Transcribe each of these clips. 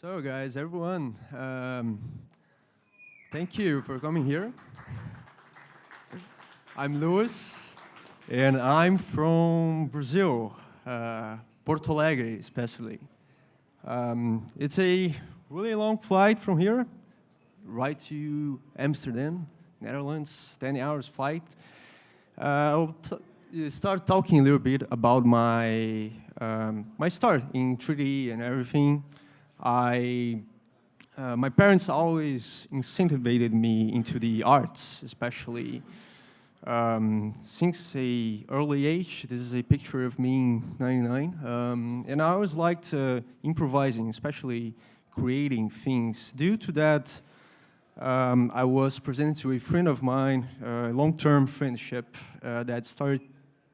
So guys, everyone, um, thank you for coming here. I'm Luis, and I'm from Brazil, uh, Porto Alegre especially. Um, it's a really long flight from here, right to Amsterdam, Netherlands, 10 hours flight. Uh, I'll start talking a little bit about my, um, my start in 3D and everything. I, uh, my parents always incentivized me into the arts, especially um, since a early age. This is a picture of me in 99. Um, and I always liked uh, improvising, especially creating things. Due to that, um, I was presented to a friend of mine, a long-term friendship uh, that started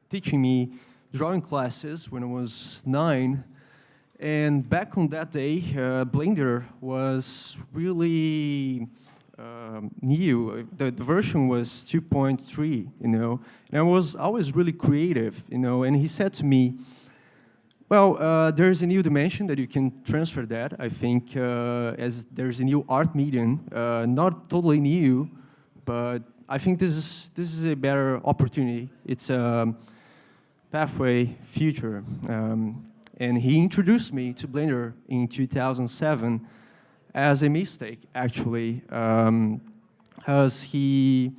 teaching me drawing classes when I was nine. And back on that day, uh, Blender was really um, new. The, the, version was 2.3, you know, and I was always really creative, you know, and he said to me, well, uh, there's a new dimension that you can transfer that, I think, uh, as there's a new art medium, uh, not totally new, but I think this is, this is a better opportunity. It's a pathway future. Um, and he introduced me to Blender in 2007 as a mistake, actually. Um, as he,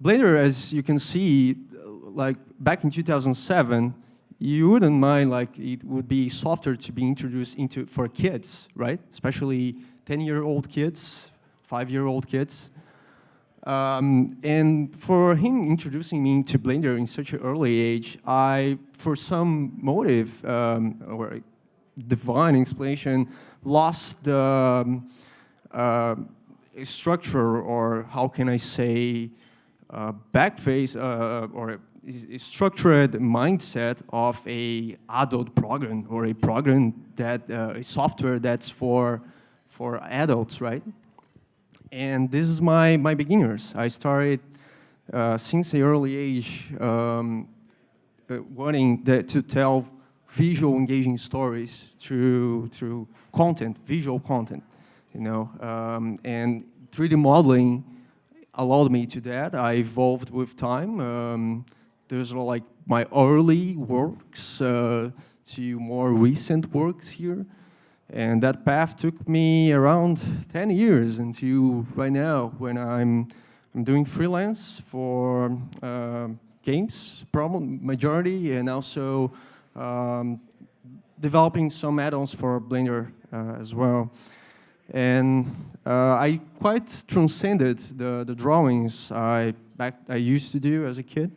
Blender, as you can see, like back in 2007, you wouldn't mind like it would be software to be introduced into for kids, right? Especially 10-year-old kids, five-year-old kids. Um, and for him introducing me to Blender in such an early age, I, for some motive um, or divine explanation, lost the um, uh, structure or how can I say uh, backface uh, or structured mindset of a adult program or a program that uh, a software that's for for adults, right? And this is my, my beginners. I started uh, since an early age um, uh, wanting the, to tell visual engaging stories through, through content, visual content, you know. Um, and 3D modeling allowed me to that. I evolved with time. Um, there's like my early works uh, to more recent works here. And that path took me around 10 years until right now when I'm, I'm doing freelance for uh, games, problem majority, and also um, developing some add-ons for Blender uh, as well. And uh, I quite transcended the, the drawings I, back, I used to do as a kid.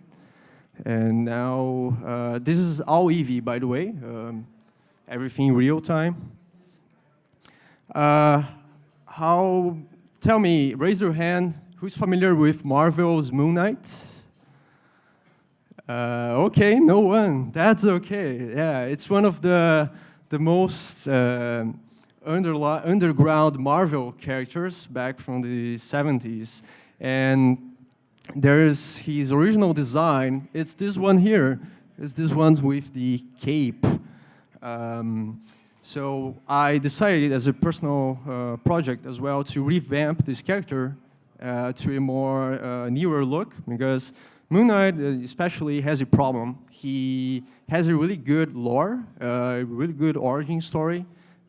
And now, uh, this is all Eevee, by the way, um, everything real time. Uh, how, tell me, raise your hand, who's familiar with Marvel's Moon Knight? Uh, okay, no one, that's okay. Yeah, it's one of the, the most uh, underground Marvel characters back from the 70s. And there's his original design, it's this one here, it's this one with the cape. Um, so I decided as a personal uh, project as well to revamp this character uh, to a more uh, newer look because Moon Knight uh, especially has a problem. He has a really good lore, uh, a really good origin story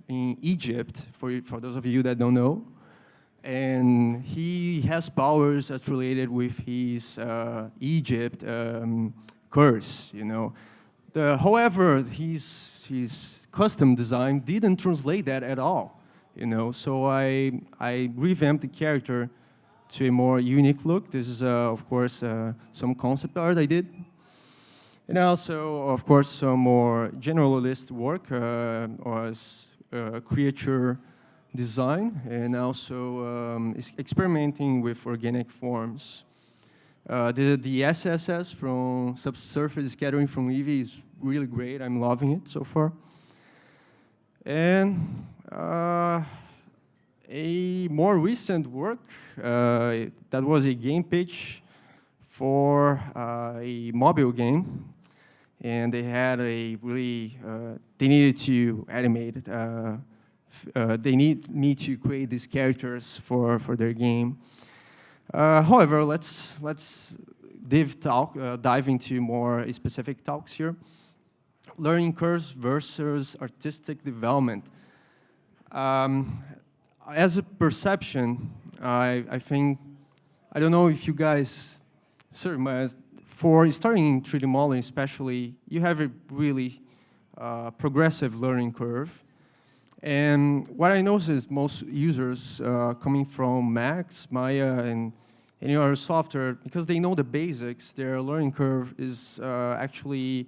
in Egypt, for, for those of you that don't know. And he has powers that's related with his uh, Egypt um, curse, you know. The, however, his, his custom design didn't translate that at all. You know, so I, I revamped the character to a more unique look. This is, uh, of course, uh, some concept art I did. And also, of course, some more generalist work uh, was uh, creature design and also um, experimenting with organic forms. Uh, the, the SSS from subsurface scattering from Eevee is really great. I'm loving it so far. And uh, a more recent work uh, that was a game pitch for uh, a mobile game. And they had a really, uh, they needed to animate uh, they need me to create these characters for, for their game. However, let's, let's dive, talk, dive into more specific talks here. Learning curves versus artistic development. Um, as a perception, I, I think, I don't know if you guys, sorry, for starting in 3D modeling especially, you have a really uh, progressive learning curve. And what I notice is most users uh, coming from Max, Maya, and any other software, because they know the basics, their learning curve is uh, actually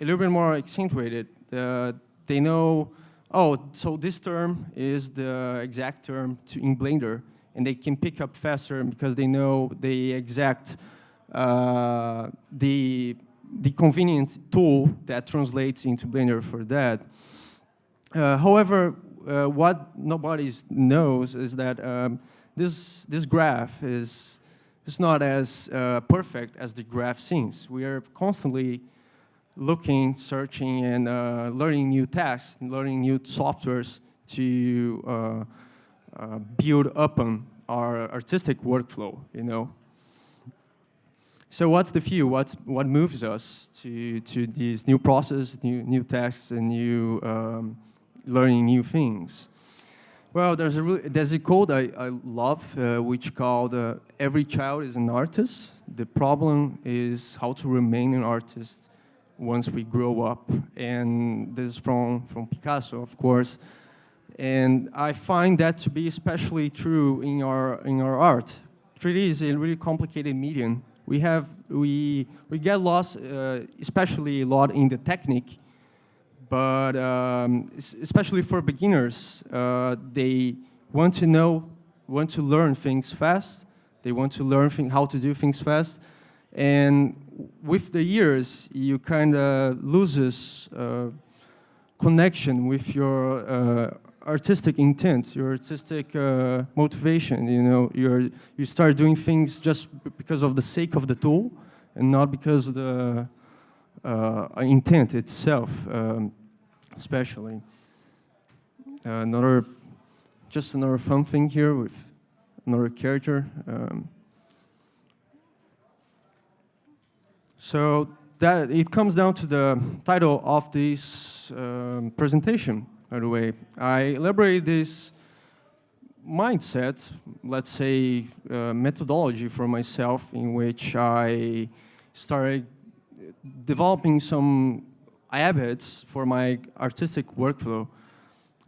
a little bit more accentuated. Uh, they know, oh, so this term is the exact term to, in Blender, and they can pick up faster because they know the exact, uh, the, the convenient tool that translates into Blender for that. Uh, however, uh, what nobody knows is that um, this, this graph is, is not as uh, perfect as the graph seems. We are constantly looking, searching, and uh, learning new tasks, learning new softwares to uh, uh, build upon our artistic workflow, you know. So what's the view? What's, what moves us to, to these new processes, new, new tasks, and new um, learning new things. Well, there's a, really, there's a quote I, I love, uh, which called uh, every child is an artist. The problem is how to remain an artist once we grow up. And this is from, from Picasso, of course. And I find that to be especially true in our, in our art. 3D is a really complicated medium. We have, we, we get lost, uh, especially a lot in the technique, but um, especially for beginners, uh, they want to know, want to learn things fast. They want to learn how to do things fast. And with the years, you kind of loses uh, connection with your uh, artistic intent, your artistic uh, motivation. You know, you you start doing things just because of the sake of the tool, and not because of the uh, intent itself. Um, especially. Another, just another fun thing here with another character. Um, so that it comes down to the title of this um, presentation, by the way. I elaborate this mindset, let's say uh, methodology for myself in which I started developing some habits for my artistic workflow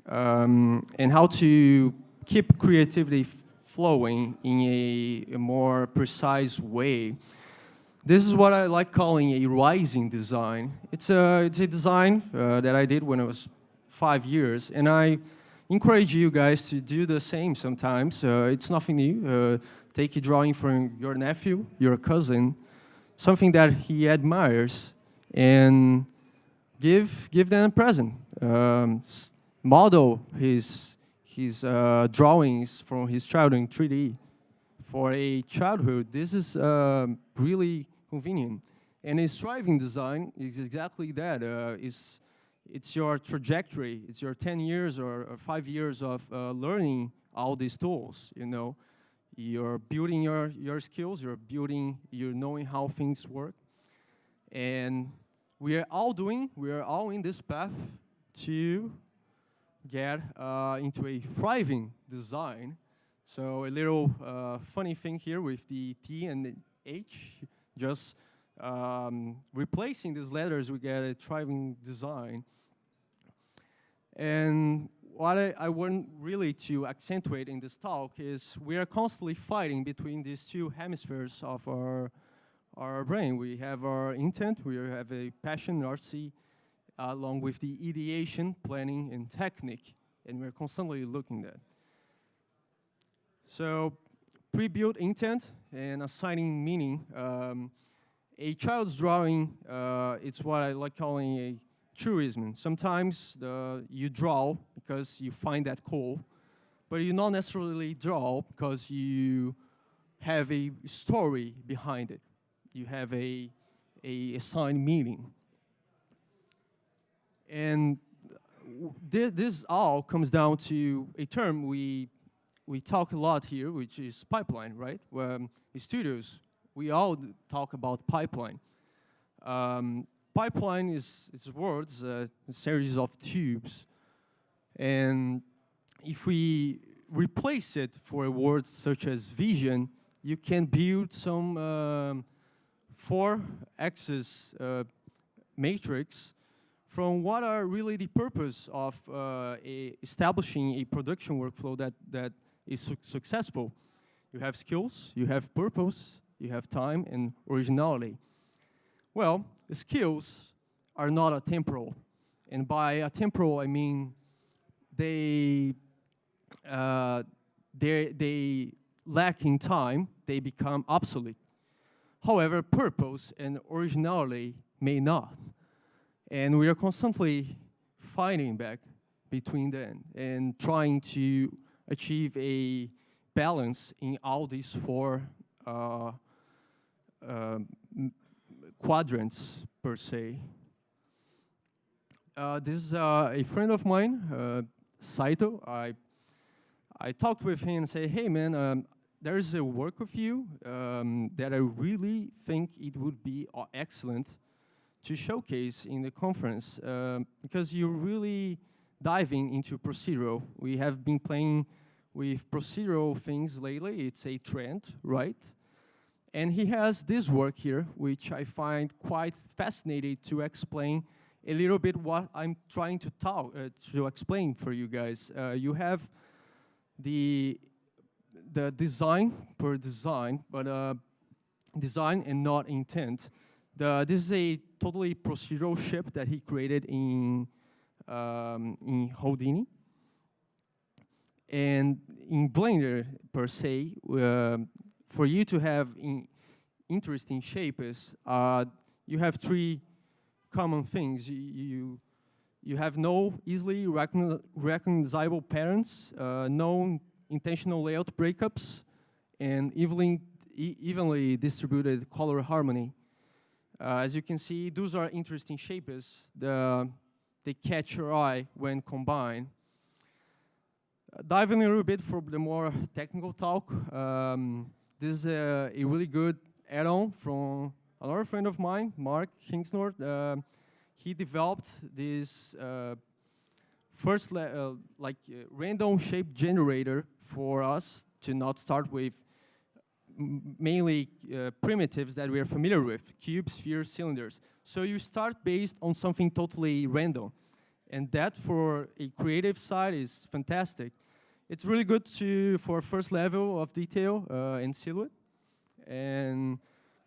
um, and how to keep creativity flowing in a, a, more precise way. This is what I like calling a rising design. It's a, it's a design uh, that I did when I was five years, and I encourage you guys to do the same sometimes. Uh, it's nothing new. Uh, take a drawing from your nephew, your cousin, something that he admires, and give, give them a present. Um, model his, his uh, drawings from his childhood in 3D. For a childhood, this is uh, really convenient. And a striving design is exactly that. Uh, it's, it's your trajectory. It's your 10 years or, or five years of uh, learning all these tools, you know. You're building your, your skills, you're building, you're knowing how things work. And we are all doing, we are all in this path to get uh, into a thriving design. So a little uh, funny thing here with the T and the H, just um, replacing these letters, we get a thriving design. And what I, I, want really to accentuate in this talk is we are constantly fighting between these two hemispheres of our our brain. We have our intent, we have a passion, artsy, uh, along with the ideation, planning, and technique, and we're constantly looking at. So, pre-built intent and assigning meaning. Um, a child's drawing, uh, it's what I like calling a truism. Sometimes the, you draw because you find that cool, but you not necessarily draw because you have a story behind it you have a, a assigned meaning. And thi- this all comes down to a term we we talk a lot here, which is pipeline, right? Where um, in studios, we all talk about pipeline. Um, pipeline is is words, uh, a series of tubes, and if we replace it for a word such as vision, you can build some um, four-axis uh, matrix from what are really the purpose of uh, a establishing a production workflow that, that is su- successful. You have skills, you have purpose, you have time, and originality. Well, skills are not a temporal. And by a temporal, I mean they, uh, they, they lack in time, they become obsolete. However, purpose and originality may not. And we are constantly fighting back between them and trying to achieve a balance in all these four uh, m- quadrants, per se. Uh, this is uh, a friend of mine, uh, Saito. I, I talked with him and say, hey man, um, there is a work of you um, that I really think it would be uh, excellent to showcase in the conference because you're really diving into procedural. We have been playing with procedural things lately. It's a trend, right? And he has this work here, which I find quite fascinating to explain a little bit what I'm trying to talk uh, to explain for you guys. Uh, you have the the design per design, but uh, design and not intent. The, this is a totally procedural ship that he created in um, in Houdini. And in Blender per se, uh, for you to have in interesting shapes, uh, you have three common things. You, you, you have no easily recogni- recognizable patterns, uh, no intentional layout breakups, and evenly, evenly distributed color harmony. Uh, as you can see, those are interesting shapes. The, they catch your eye when combined. Uh, diving a little bit for the more technical talk, um, this is a, a really good add-on from another friend of mine, Mark Kingsnorth. Uh, he developed this uh, first uh, like uh, random shape generator for us to not start with mainly uh, primitives that we are familiar with, cubes, spheres, cylinders. So you start based on something totally random. And that for a creative side is fantastic. It's really good to for first level of detail uh, in silhouette and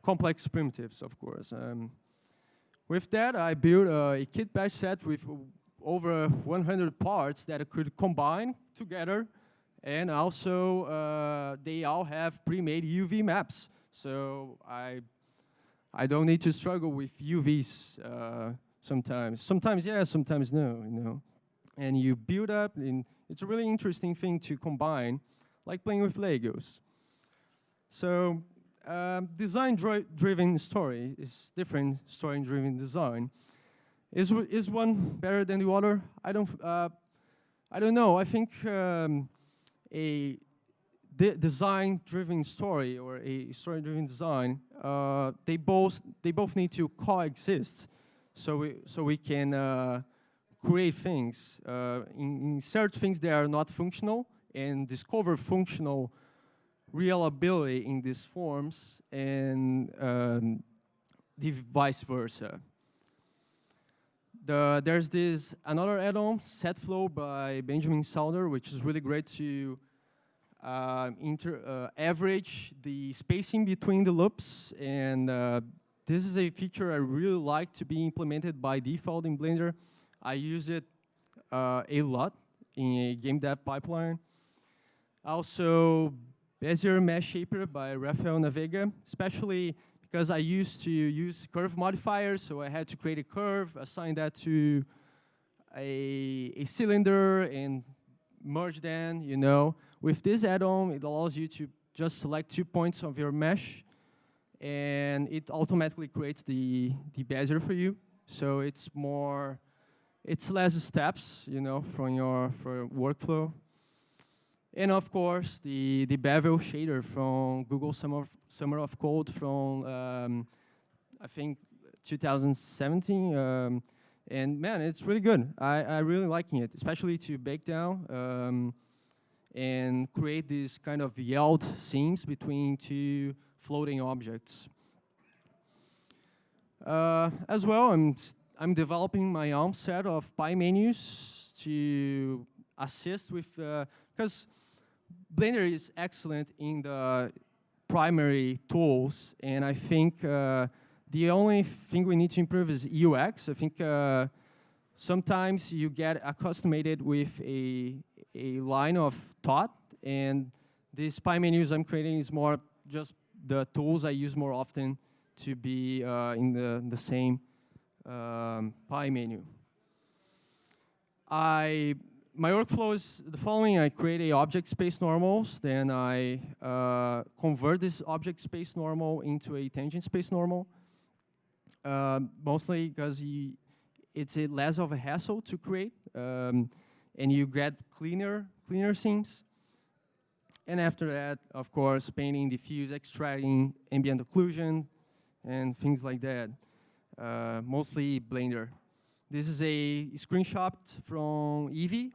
complex primitives, of course. Um, with that, I built uh, a kitbash set with over 100 parts that I could combine together. And also, uh, they all have pre-made UV maps. So I, I don't need to struggle with UVs uh, sometimes. Sometimes yes, sometimes no, you know. And you build up, and it's a really interesting thing to combine, like playing with Legos. So um, design-driven story is different story-driven design. Is, is one better than the other? I don't, uh, I don't know. I think um, a de- design-driven story or a story-driven design, uh, they both they both need to coexist, so we so we can uh, create things, uh, insert things that are not functional, and discover functional reliability in these forms, and um, the vice versa. The, there's this another add-on, SetFlow by Benjamin Sauder, which is really great to average the spacing between the loops. And uh, this is a feature I really like to be implemented by default in Blender. I use it uh, a lot in a game dev pipeline. Also, Bezier Mesh Shaper by Rafael Navega, especially because I used to use curve modifiers, so I had to create a curve, assign that to a, a cylinder, and merge them, you know. With this add-on, it allows you to just select two points of your mesh, and it automatically creates the, the bezier for you. So it's more, it's less steps, you know, from your, from your workflow. And of course, the, the Bevel shader from Google Summer of, Summer of Code from, um, I think, 2017. Um, and man, it's really good. I, I really liking it, especially to bake down um, and create these kind of yield seams between two floating objects. Uh, as well, I'm, I'm developing my own set of pie PyMenus to assist with, because uh, Blender is excellent in the primary tools, and I think uh, the only thing we need to improve is UX. I think uh, sometimes you get accustomed with a, a line of thought, and these pie menus I'm creating is more just the tools I use more often to be uh, in the, the same um, menu. I, my workflow is the following. I create a object space normals, then I uh, convert this object space normal into a tangent space normal. Uh, mostly because it's a less of a hassle to create, um, and you get cleaner, cleaner seams. And after that, of course, painting, diffuse, extracting, ambient occlusion, and things like that. Uh, mostly Blender. This is a screenshot from Eevee,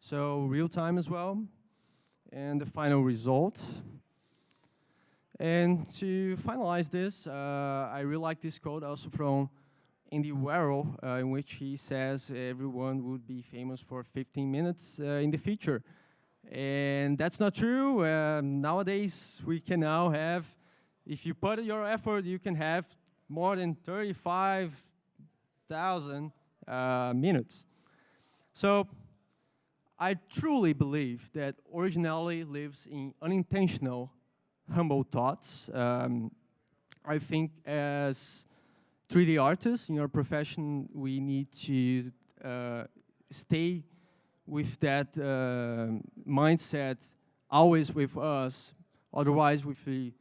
so real time as well. And the final result. And to finalize this, uh, I really like this quote also from Andy Warhol, uh, in which he says everyone would be famous for 15 minutes uh, in the future. And that's not true. Um, nowadays, we can now have, if you put your effort, you can have more than 35,000 uh, minutes. So I truly believe that originality lives in unintentional humble thoughts. Um, I think as 3D artists in our profession, we need to uh, stay with that uh, mindset always with us. Otherwise, if we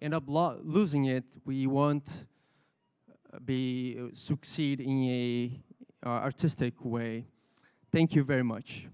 end up losing it, we won't be succeed in a uh, artistic way. Thank you very much.